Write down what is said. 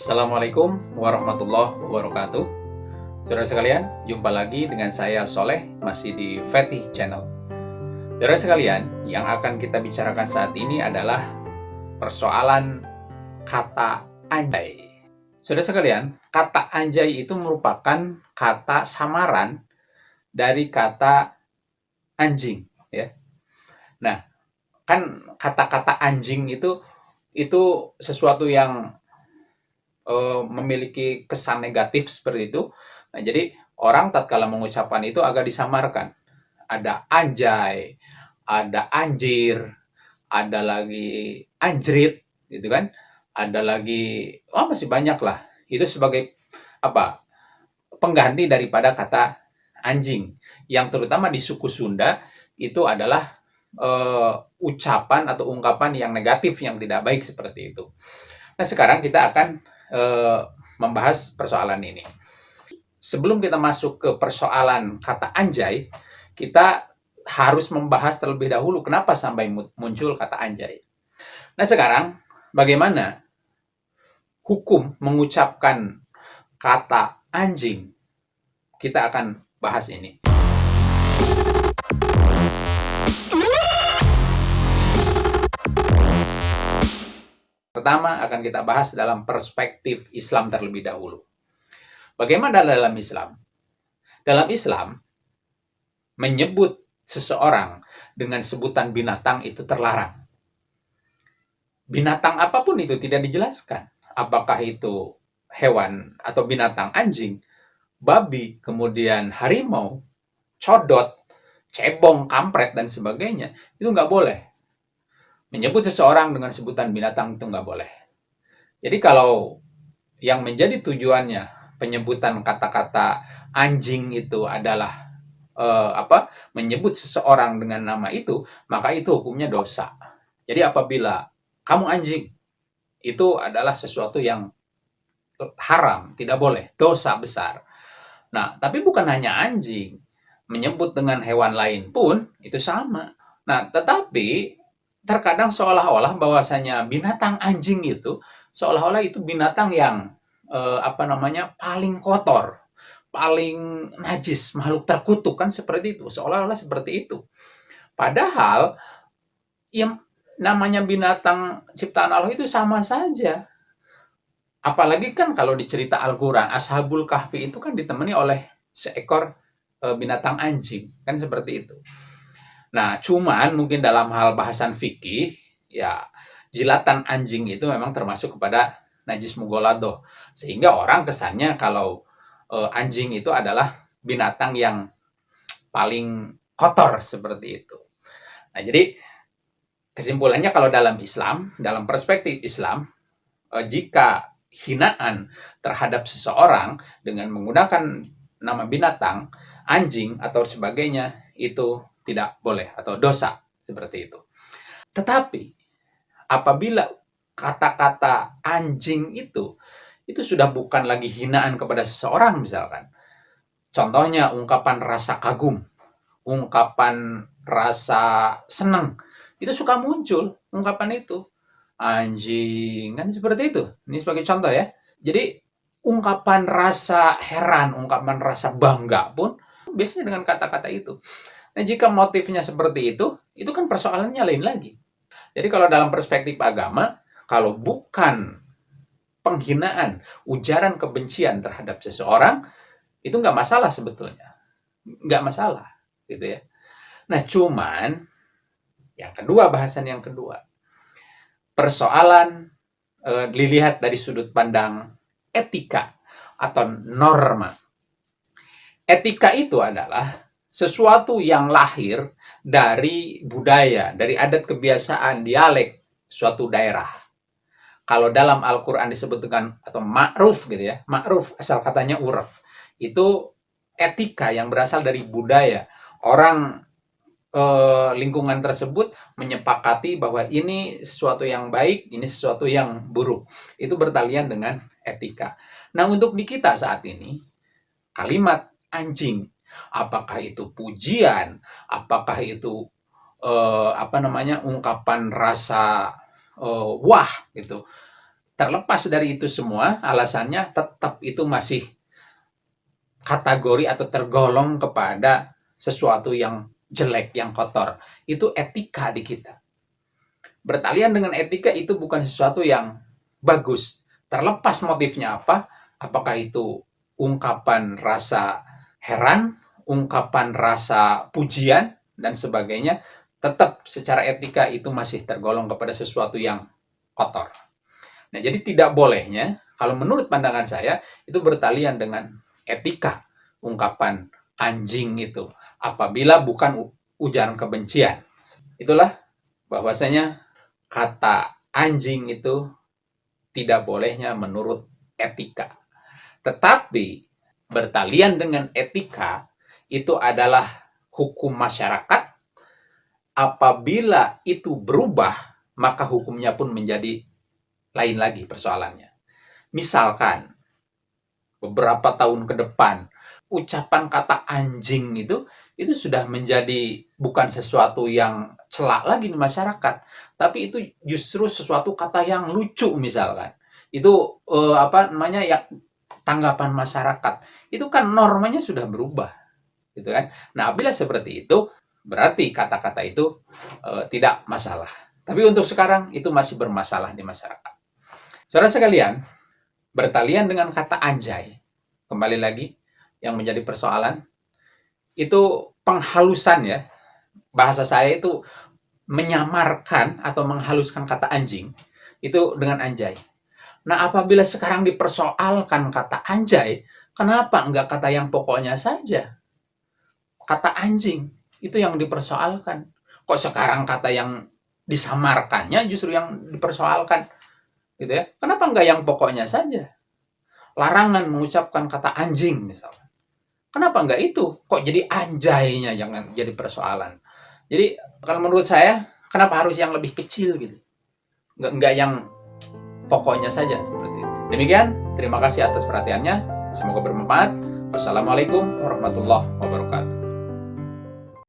Assalamualaikum warahmatullahi wabarakatuh. Saudara sekalian, jumpa lagi dengan saya Soleh, masih di Fetih Channel. Saudara sekalian, yang akan kita bicarakan saat ini adalah persoalan kata anjay. Saudara sekalian, kata anjay itu merupakan kata samaran dari kata anjing ya. Nah, kan kata-kata anjing itu itu sesuatu yang uh, memiliki kesan negatif seperti itu. Nah, jadi orang tatkala mengucapkan itu agak disamarkan. Ada anjay, ada anjir, ada lagi anjrit, gitu kan? Ada lagi, oh masih banyak lah. Itu sebagai apa? Pengganti daripada kata anjing. Yang terutama di suku Sunda itu adalah uh, ucapan atau ungkapan yang negatif yang tidak baik seperti itu. Nah, sekarang kita akan uh, membahas persoalan ini. Sebelum kita masuk ke persoalan kata anjay, kita harus membahas terlebih dahulu kenapa sampai muncul kata anjay. Nah sekarang, bagaimana hukum mengucapkan kata anjing? Kita akan bahas ini. Pertama akan kita bahas dalam perspektif Islam terlebih dahulu. Bagaimana dalam Islam? Dalam Islam, menyebut seseorang dengan sebutan binatang itu terlarang. Binatang apa pun itu tidak dijelaskan. Apakah itu hewan atau binatang anjing, babi, kemudian harimau, codot, cebong, kampret, dan sebagainya. Itu nggak boleh menyebut seseorang dengan sebutan binatang itu nggak boleh. Jadi kalau yang menjadi tujuannya penyebutan kata-kata anjing itu adalah uh, apa menyebut seseorang dengan nama itu, maka itu hukumnya dosa. Jadi apabila kamu anjing, itu adalah sesuatu yang haram, tidak boleh, dosa besar. Nah, tapi bukan hanya anjing, menyebut dengan hewan lain pun itu sama. Nah, tetapi terkadang seolah-olah bahwasanya binatang anjing itu seolah-olah itu binatang yang eh, apa namanya paling kotor, paling najis, makhluk terkutuk kan seperti itu, seolah-olah seperti itu. Padahal yang namanya binatang ciptaan Allah itu sama saja. Apalagi kan kalau dicerita Al-Qur'an, Ashabul Kahfi itu kan ditemani oleh seekor e, binatang anjing, kan seperti itu. Nah, cuman mungkin dalam hal bahasan fikih, ya jilatan anjing itu memang termasuk kepada najis mugolado. Sehingga orang kesannya kalau e, anjing itu adalah binatang yang paling kotor seperti itu. Nah, jadi kesimpulannya kalau dalam Islam, dalam perspektif Islam, e, jika hinaan terhadap seseorang dengan menggunakan nama binatang, anjing atau sebagainya itu tidak boleh atau dosa seperti itu. Tetapi apabila kata-kata anjing itu itu sudah bukan lagi hinaan kepada seseorang misalkan. Contohnya ungkapan rasa kagum, ungkapan rasa senang, itu suka muncul ungkapan itu. Anjing, kan seperti itu. Ini sebagai contoh ya. Jadi ungkapan rasa heran, ungkapan rasa bangga pun biasanya dengan kata-kata itu. Nah, jika motifnya seperti itu, itu kan persoalannya lain lagi. Jadi kalau dalam perspektif agama, kalau bukan penghinaan, ujaran kebencian terhadap seseorang, itu nggak masalah sebetulnya. Nggak masalah, gitu ya. Nah, cuman, yang kedua, bahasan yang kedua. Persoalan e, dilihat dari sudut pandang etika atau norma. Etika itu adalah sesuatu yang lahir dari budaya, dari adat kebiasaan, dialek suatu daerah. Kalau dalam Al-Quran disebut dengan atau ma'ruf gitu ya, ma'ruf asal katanya urf. Itu etika yang berasal dari budaya. Orang eh, lingkungan tersebut menyepakati bahwa ini sesuatu yang baik, ini sesuatu yang buruk. Itu bertalian dengan etika. Nah untuk di kita saat ini, kalimat anjing apakah itu pujian, apakah itu uh, apa namanya ungkapan rasa uh, wah gitu. terlepas dari itu semua, alasannya tetap itu masih kategori atau tergolong kepada sesuatu yang jelek, yang kotor. Itu etika di kita. Bertalian dengan etika itu bukan sesuatu yang bagus. Terlepas motifnya apa, apakah itu ungkapan rasa heran, ungkapan rasa pujian, dan sebagainya, tetap secara etika itu masih tergolong kepada sesuatu yang kotor. Nah, jadi tidak bolehnya, kalau menurut pandangan saya, itu bertalian dengan etika ungkapan anjing itu apabila bukan ujaran kebencian. Itulah bahwasanya kata anjing itu tidak bolehnya menurut etika. Tetapi bertalian dengan etika itu adalah hukum masyarakat. Apabila itu berubah, maka hukumnya pun menjadi lain lagi persoalannya. Misalkan beberapa tahun ke depan ucapan kata anjing itu itu sudah menjadi bukan sesuatu yang celak lagi di masyarakat, tapi itu justru sesuatu kata yang lucu misalkan. Itu eh, apa namanya ya tanggapan masyarakat. Itu kan normanya sudah berubah. Gitu kan. Nah, apabila seperti itu berarti kata-kata itu eh, tidak masalah. Tapi untuk sekarang itu masih bermasalah di masyarakat. Saudara sekalian, bertalian dengan kata anjay. Kembali lagi, yang menjadi persoalan itu penghalusan ya bahasa saya itu menyamarkan atau menghaluskan kata anjing itu dengan anjay. Nah apabila sekarang dipersoalkan kata anjay, kenapa enggak kata yang pokoknya saja? Kata anjing itu yang dipersoalkan. Kok sekarang kata yang disamarkannya justru yang dipersoalkan? Gitu ya. Kenapa enggak yang pokoknya saja? Larangan mengucapkan kata anjing misalnya. Kenapa enggak itu? Kok jadi anjaynya jangan jadi persoalan. Jadi kalau menurut saya, kenapa harus yang lebih kecil gitu? Enggak, enggak yang pokoknya saja seperti itu. Demikian, terima kasih atas perhatiannya. Semoga bermanfaat. Wassalamualaikum warahmatullahi wabarakatuh.